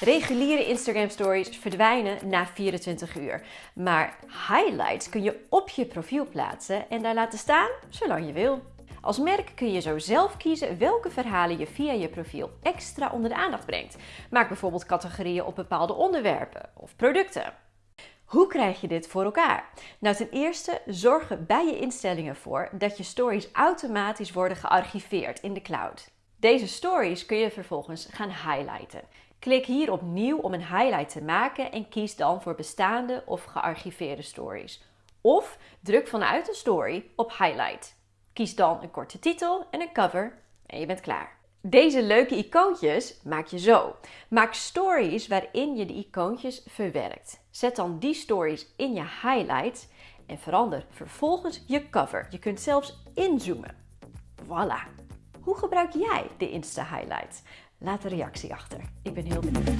Reguliere Instagram stories verdwijnen na 24 uur. Maar highlights kun je op je profiel plaatsen en daar laten staan zolang je wil. Als merk kun je zo zelf kiezen welke verhalen je via je profiel extra onder de aandacht brengt. Maak bijvoorbeeld categorieën op bepaalde onderwerpen of producten. Hoe krijg je dit voor elkaar? Nou, ten eerste zorg bij je instellingen voor dat je stories automatisch worden gearchiveerd in de cloud. Deze stories kun je vervolgens gaan highlighten. Klik hier op nieuw om een highlight te maken en kies dan voor bestaande of gearchiveerde stories. Of druk vanuit de story op highlight. Kies dan een korte titel en een cover en je bent klaar. Deze leuke icoontjes maak je zo. Maak stories waarin je de icoontjes verwerkt. Zet dan die stories in je highlights en verander vervolgens je cover. Je kunt zelfs inzoomen. Voilà. Hoe gebruik jij de Insta Highlights? Laat een reactie achter. Ik ben heel benieuwd.